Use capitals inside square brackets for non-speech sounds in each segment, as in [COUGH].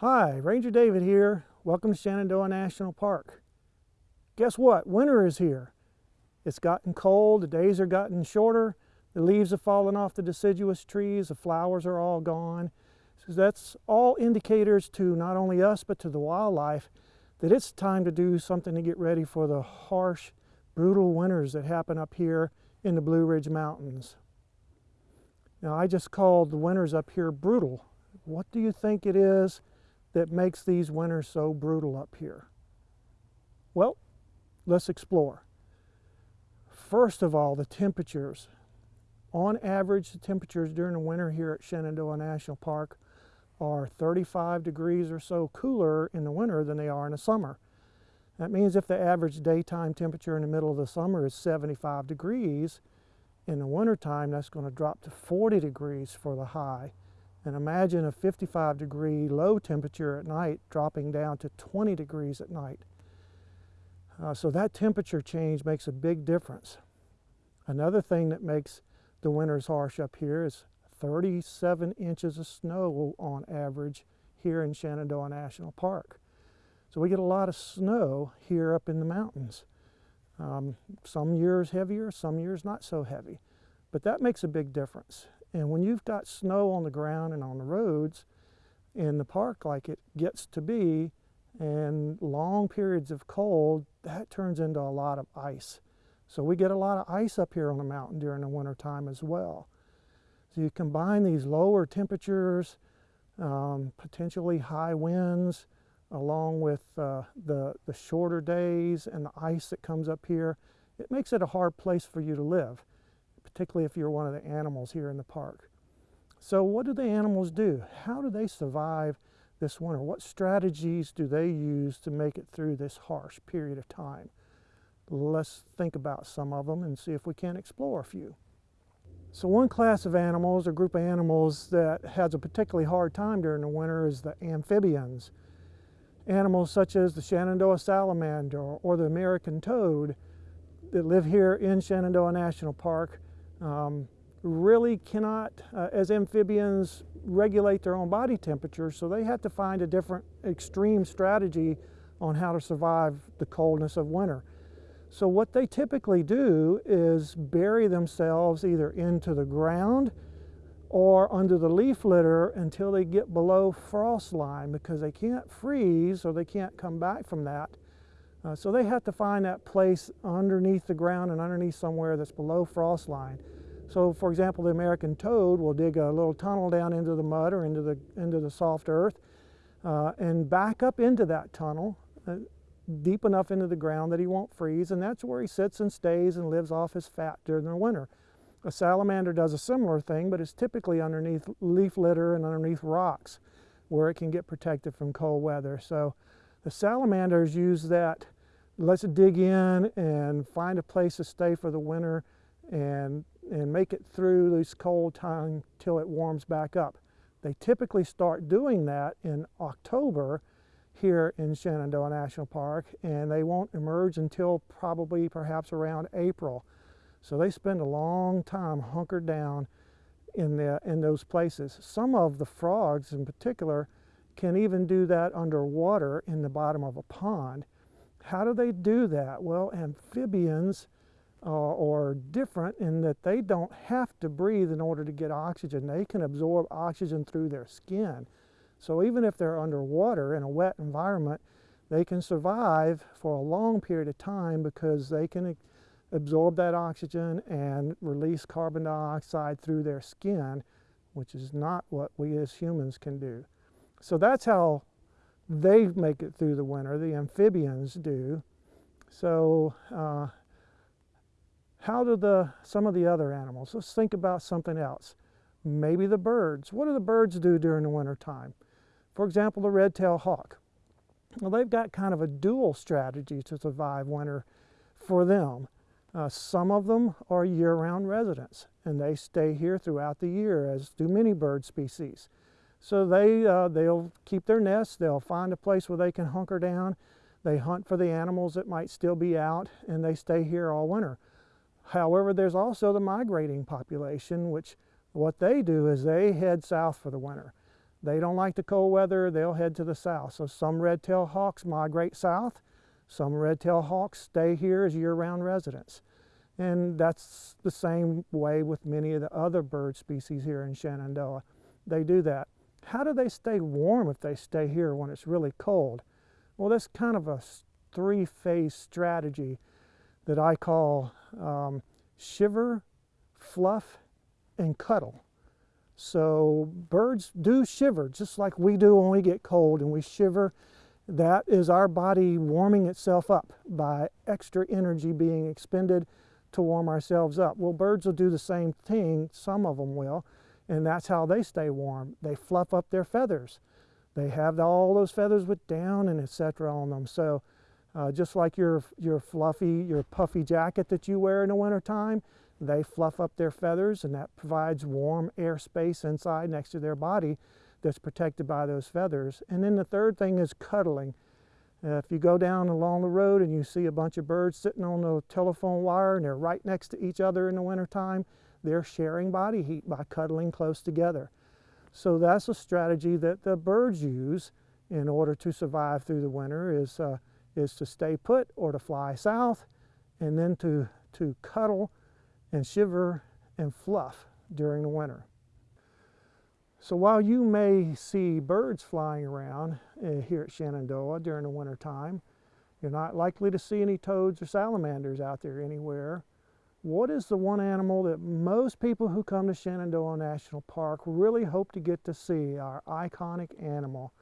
Hi, Ranger David here. Welcome to Shenandoah National Park. Guess what? Winter is here. It's gotten cold, the days are gotten shorter, the leaves have fallen off the deciduous trees, the flowers are all gone. So that's all indicators to not only us but to the wildlife that it's time to do something to get ready for the harsh, brutal winters that happen up here in the Blue Ridge Mountains. Now I just called the winters up here brutal. What do you think it is that makes these winters so brutal up here? Well, let's explore. First of all, the temperatures. On average, the temperatures during the winter here at Shenandoah National Park are 35 degrees or so cooler in the winter than they are in the summer. That means if the average daytime temperature in the middle of the summer is 75 degrees, in the wintertime that's going to drop to 40 degrees for the high. And imagine a 55 degree low temperature at night dropping down to 20 degrees at night. Uh, so that temperature change makes a big difference. Another thing that makes the winters harsh up here is 37 inches of snow on average here in Shenandoah National Park. So we get a lot of snow here up in the mountains. Um, some years heavier, some years not so heavy. But that makes a big difference. And when you've got snow on the ground and on the roads in the park like it gets to be, and long periods of cold, that turns into a lot of ice. So we get a lot of ice up here on the mountain during the winter time as well. So you combine these lower temperatures, um, potentially high winds, along with uh, the, the shorter days and the ice that comes up here, it makes it a hard place for you to live particularly if you're one of the animals here in the park. So what do the animals do? How do they survive this winter? What strategies do they use to make it through this harsh period of time? Let's think about some of them and see if we can explore a few. So one class of animals, or group of animals that has a particularly hard time during the winter is the amphibians. Animals such as the Shenandoah salamander or the American toad that live here in Shenandoah National Park um, really cannot, uh, as amphibians, regulate their own body temperature, so they have to find a different extreme strategy on how to survive the coldness of winter. So what they typically do is bury themselves either into the ground or under the leaf litter until they get below frost line because they can't freeze or they can't come back from that. Uh, so they have to find that place underneath the ground and underneath somewhere that's below frost line. So for example, the American toad will dig a little tunnel down into the mud or into the, into the soft earth uh, and back up into that tunnel uh, deep enough into the ground that he won't freeze and that's where he sits and stays and lives off his fat during the winter. A salamander does a similar thing but it's typically underneath leaf litter and underneath rocks where it can get protected from cold weather. So the salamanders use that, let's dig in and find a place to stay for the winter and, and make it through this cold time till it warms back up. They typically start doing that in October here in Shenandoah National Park and they won't emerge until probably perhaps around April. So they spend a long time hunkered down in, the, in those places. Some of the frogs in particular can even do that underwater in the bottom of a pond. How do they do that? Well, amphibians uh, are different in that they don't have to breathe in order to get oxygen. They can absorb oxygen through their skin. So even if they're underwater in a wet environment, they can survive for a long period of time because they can absorb that oxygen and release carbon dioxide through their skin, which is not what we as humans can do. So that's how they make it through the winter, the amphibians do. So uh, how do the, some of the other animals? Let's think about something else. Maybe the birds. What do the birds do during the winter time? For example, the red-tailed hawk. Well, they've got kind of a dual strategy to survive winter for them. Uh, some of them are year-round residents, and they stay here throughout the year, as do many bird species. So they, uh, they'll keep their nests, they'll find a place where they can hunker down, They hunt for the animals that might still be out and they stay here all winter. However, there's also the migrating population, which what they do is they head south for the winter. They don't like the cold weather, they'll head to the south. So some red-tailed hawks migrate south, some red-tailed hawks stay here as year-round residents. And that's the same way with many of the other bird species here in Shenandoah. They do that. How do they stay warm if they stay here when it's really cold? Well, that's kind of a three-phase strategy that I call um, shiver, fluff, and cuddle. So birds do shiver just like we do when we get cold and we shiver. That is our body warming itself up by extra energy being expended to warm ourselves up. Well, birds will do the same thing, some of them will, and that's how they stay warm. They fluff up their feathers. They have all those feathers with down and etc. on them. So uh, just like your, your fluffy, your puffy jacket that you wear in the wintertime, they fluff up their feathers and that provides warm air space inside next to their body that's protected by those feathers. And then the third thing is cuddling. Uh, if you go down along the road and you see a bunch of birds sitting on the telephone wire and they're right next to each other in the wintertime, they're sharing body heat by cuddling close together. So that's a strategy that the birds use in order to survive through the winter is, uh, is to stay put or to fly south and then to, to cuddle and shiver and fluff during the winter. So while you may see birds flying around uh, here at Shenandoah during the winter time, you're not likely to see any toads or salamanders out there anywhere. What is the one animal that most people who come to Shenandoah National Park really hope to get to see, our iconic animal?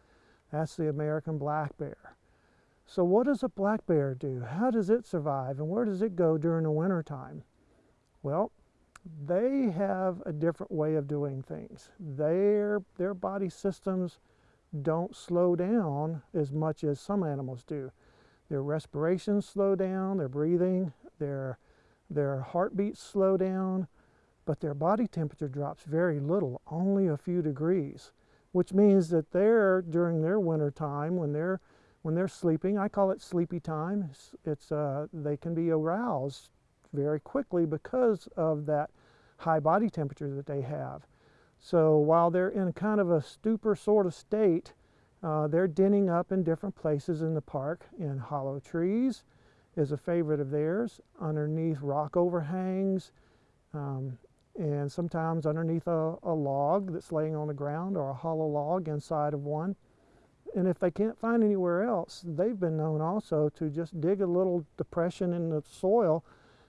That's the American black bear. So what does a black bear do? How does it survive and where does it go during the winter time? Well, they have a different way of doing things. Their, their body systems don't slow down as much as some animals do. Their respirations slow down, their breathing, their, their heartbeats slow down, but their body temperature drops very little, only a few degrees, which means that they're, during their winter time, when they're, when they're sleeping, I call it sleepy time, it's, it's uh, they can be aroused very quickly because of that high body temperature that they have. So while they're in kind of a stupor sort of state, uh, they're denning up in different places in the park, in hollow trees is a favorite of theirs, underneath rock overhangs, um, and sometimes underneath a, a log that's laying on the ground or a hollow log inside of one. And if they can't find anywhere else, they've been known also to just dig a little depression in the soil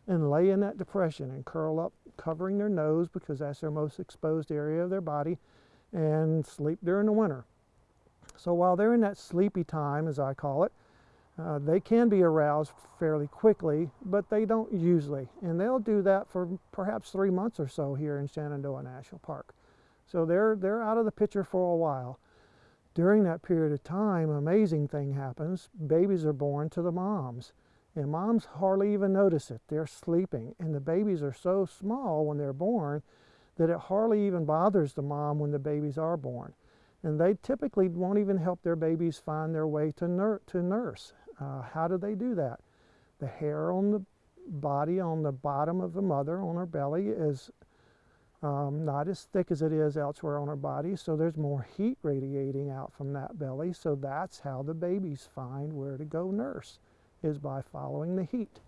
and lay in that depression and curl up, covering their nose because that's their most exposed area of their body, and sleep during the winter. So while they're in that sleepy time, as I call it, uh, they can be aroused fairly quickly, but they don't usually. And they'll do that for perhaps three months or so here in Shenandoah National Park. So they're, they're out of the picture for a while. During that period of time, amazing thing happens. Babies are born to the moms. And moms hardly even notice it. They're sleeping. And the babies are so small when they're born that it hardly even bothers the mom when the babies are born. And they typically won't even help their babies find their way to, nur to nurse. Uh, how do they do that? The hair on the body on the bottom of the mother on her belly is um, not as thick as it is elsewhere on her body, so there's more heat radiating out from that belly, so that's how the babies find where to go nurse is by following the heat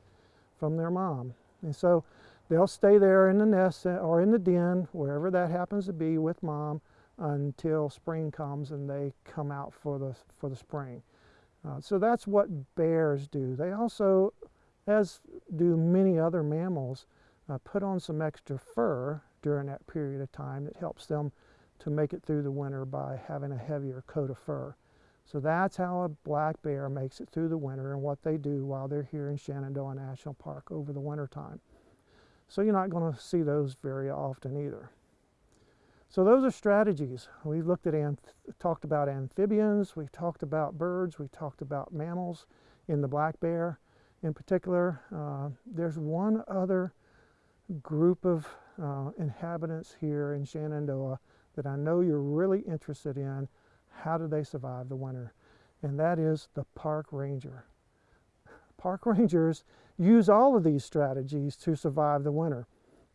from their mom. And so they'll stay there in the nest or in the den, wherever that happens to be with mom until spring comes and they come out for the, for the spring. Uh, so that's what bears do. They also, as do many other mammals, uh, put on some extra fur during that period of time that helps them to make it through the winter by having a heavier coat of fur. So that's how a black bear makes it through the winter and what they do while they're here in Shenandoah National Park over the winter time. So you're not going to see those very often either. So those are strategies. We've looked at talked about amphibians, we talked about birds, we talked about mammals in the black bear in particular. Uh, there's one other group of uh, inhabitants here in Shenandoah that I know you're really interested in how do they survive the winter? And that is the park ranger. park [LAUGHS] rangers use all of these strategies to survive the winter.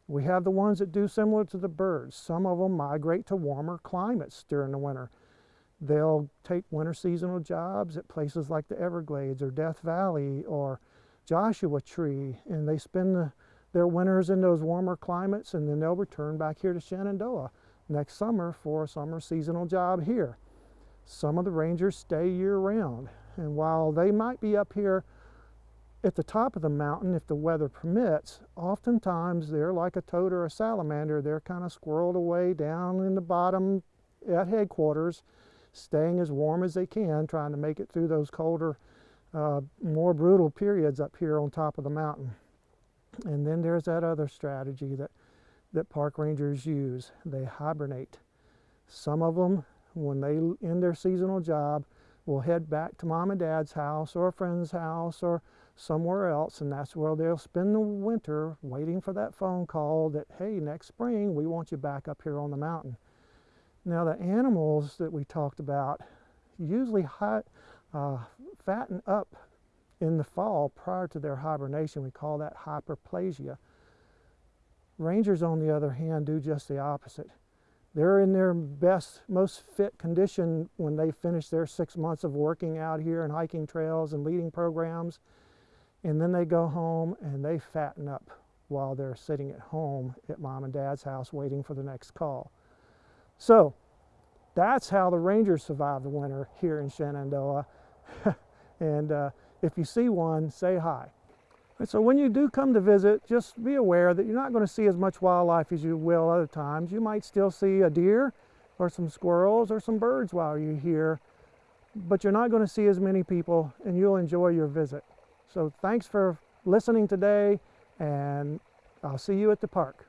We have the ones that do similar to the birds. Some of them migrate to warmer climates during the winter. They'll take winter seasonal jobs at places like the Everglades or Death Valley or Joshua Tree, and they spend the, their winters in those warmer climates, and then they'll return back here to Shenandoah next summer for a summer seasonal job here. Some of the rangers stay year round, and while they might be up here at the top of the mountain if the weather permits, oftentimes they're like a toad or a salamander. They're kind of squirreled away down in the bottom at headquarters, staying as warm as they can, trying to make it through those colder, uh, more brutal periods up here on top of the mountain. And then there's that other strategy that, that park rangers use. They hibernate. Some of them, when they end their seasonal job, will head back to mom and dad's house or a friend's house or somewhere else and that's where they'll spend the winter waiting for that phone call that hey next spring we want you back up here on the mountain. Now the animals that we talked about usually high, uh, fatten up in the fall prior to their hibernation. We call that hyperphagia. Rangers on the other hand do just the opposite they're in their best most fit condition when they finish their six months of working out here and hiking trails and leading programs and then they go home and they fatten up while they're sitting at home at mom and dad's house waiting for the next call. So that's how the Rangers survive the winter here in Shenandoah. [LAUGHS] and uh, if you see one, say hi. And so when you do come to visit, just be aware that you're not going to see as much wildlife as you will other times. You might still see a deer or some squirrels or some birds while you're here, but you're not going to see as many people and you'll enjoy your visit. So thanks for listening today and I'll see you at the park.